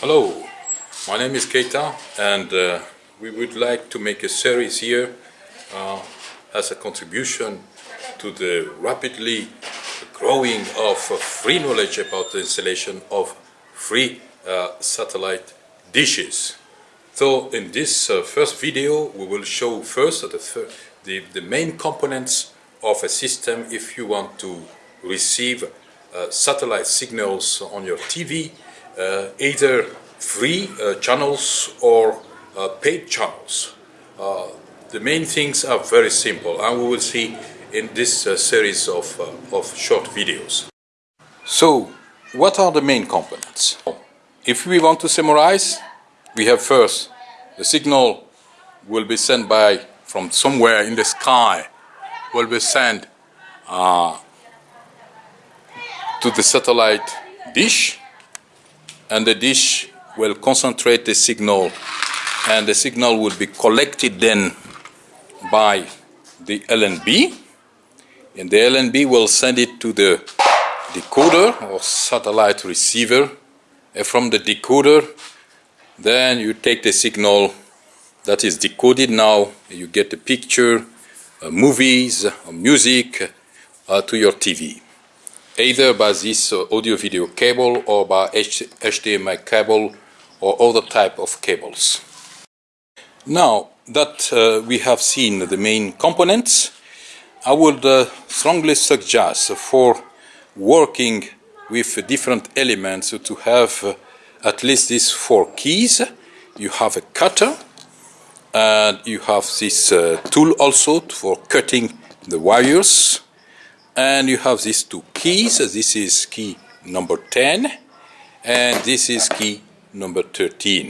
Hello, my name is Keita and uh, we would like to make a series here uh, as a contribution to the rapidly growing of uh, free knowledge about the installation of free uh, satellite dishes. So in this uh, first video we will show first the, the, the main components of a system if you want to receive uh, satellite signals on your TV, either free uh, channels or uh, paid channels. Uh, the main things are very simple and we will see in this uh, series of, of short videos. So, what are the main components? If we want to summarize, we have first the signal will be sent by from somewhere in the sky will be sent uh, to the satellite dish and the dish will concentrate the signal and the signal will be collected then by the LNB and the LNB will send it to the decoder or satellite receiver. And from the decoder then you take the signal that is decoded now. You get the picture uh, movies uh, music uh, to your TV either by this uh, audio video cable or by HDMI cable or other type of cables. Now that uh, we have seen the main components, I would uh, strongly suggest for working with different elements to have uh, at least these four keys. You have a cutter and you have this uh, tool also for cutting the wires and you have these two keys this is key number 10 and this is key number 13